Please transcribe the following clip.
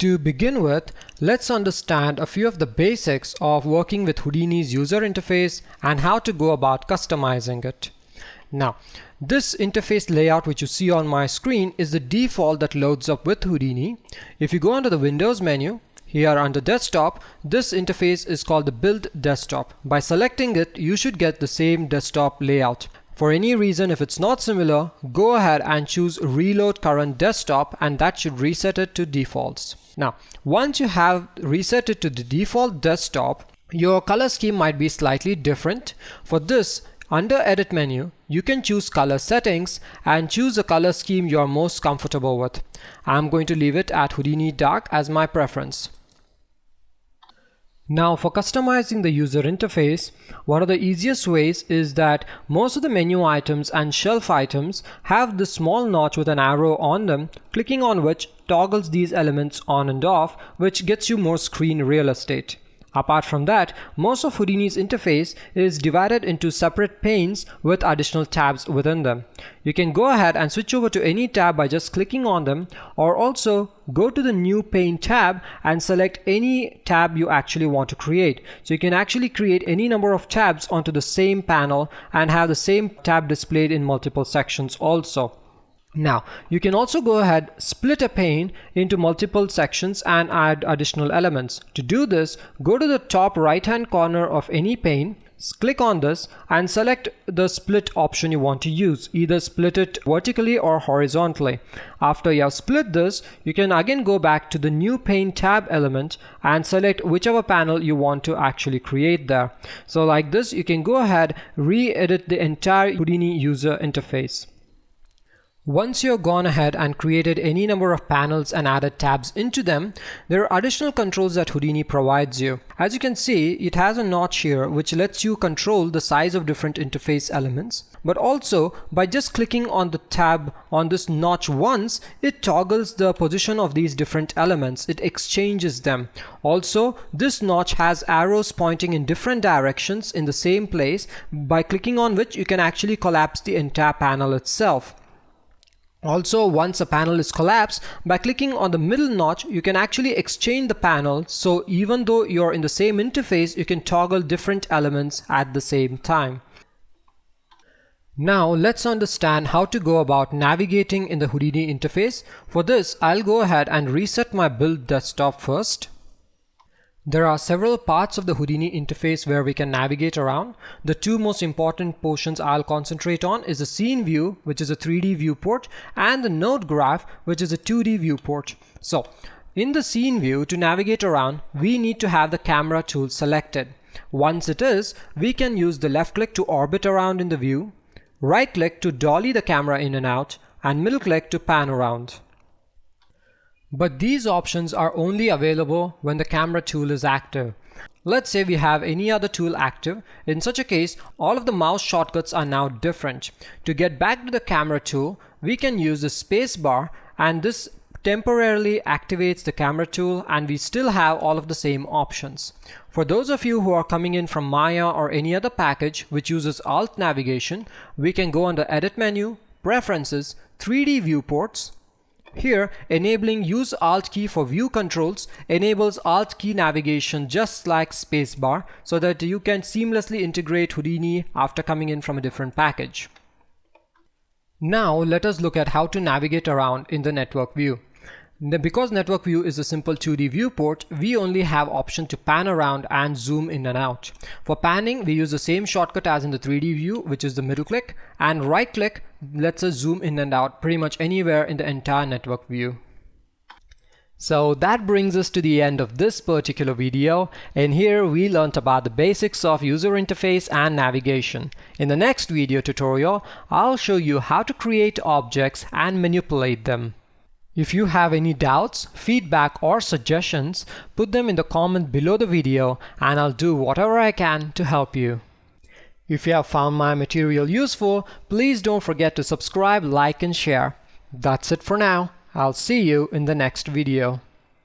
To begin with, let's understand a few of the basics of working with Houdini's user interface and how to go about customizing it. Now, this interface layout which you see on my screen is the default that loads up with Houdini. If you go under the Windows menu, here under desktop, this interface is called the build desktop. By selecting it, you should get the same desktop layout. For any reason if it's not similar, go ahead and choose reload current desktop and that should reset it to defaults. Now, once you have reset it to the default desktop, your color scheme might be slightly different. For this, under edit menu, you can choose color settings and choose a color scheme you're most comfortable with. I'm going to leave it at Houdini Dark as my preference. Now for customizing the user interface, one of the easiest ways is that most of the menu items and shelf items have this small notch with an arrow on them, clicking on which toggles these elements on and off, which gets you more screen real estate. Apart from that, most of Houdini's interface is divided into separate panes with additional tabs within them. You can go ahead and switch over to any tab by just clicking on them or also go to the new pane tab and select any tab you actually want to create. So you can actually create any number of tabs onto the same panel and have the same tab displayed in multiple sections also. Now, you can also go ahead, split a pane into multiple sections and add additional elements. To do this, go to the top right hand corner of any pane, click on this and select the split option you want to use. Either split it vertically or horizontally. After you have split this, you can again go back to the new pane tab element and select whichever panel you want to actually create there. So like this, you can go ahead, re-edit the entire Houdini user interface. Once you've gone ahead and created any number of panels and added tabs into them, there are additional controls that Houdini provides you. As you can see, it has a notch here which lets you control the size of different interface elements. But also, by just clicking on the tab on this notch once, it toggles the position of these different elements. It exchanges them. Also, this notch has arrows pointing in different directions in the same place, by clicking on which you can actually collapse the entire panel itself. Also, once a panel is collapsed, by clicking on the middle notch, you can actually exchange the panel. So even though you're in the same interface, you can toggle different elements at the same time. Now let's understand how to go about navigating in the Houdini interface. For this, I'll go ahead and reset my build desktop first. There are several parts of the Houdini interface where we can navigate around. The two most important portions I'll concentrate on is the scene view, which is a 3D viewport, and the node graph, which is a 2D viewport. So in the scene view, to navigate around, we need to have the camera tool selected. Once it is, we can use the left click to orbit around in the view, right click to dolly the camera in and out, and middle click to pan around. But these options are only available when the camera tool is active. Let's say we have any other tool active. In such a case, all of the mouse shortcuts are now different. To get back to the camera tool, we can use the spacebar and this temporarily activates the camera tool and we still have all of the same options. For those of you who are coming in from Maya or any other package which uses alt navigation, we can go under edit menu, preferences, 3D viewports, here, enabling use Alt key for view controls enables Alt key navigation just like spacebar so that you can seamlessly integrate Houdini after coming in from a different package. Now let us look at how to navigate around in the network view. Because network view is a simple 2D viewport, we only have option to pan around and zoom in and out. For panning, we use the same shortcut as in the 3D view, which is the middle click, and right click lets us zoom in and out pretty much anywhere in the entire network view. So that brings us to the end of this particular video and here we learnt about the basics of user interface and navigation. In the next video tutorial, I'll show you how to create objects and manipulate them. If you have any doubts, feedback or suggestions, put them in the comment below the video and I'll do whatever I can to help you. If you have found my material useful, please don't forget to subscribe, like and share. That's it for now. I'll see you in the next video.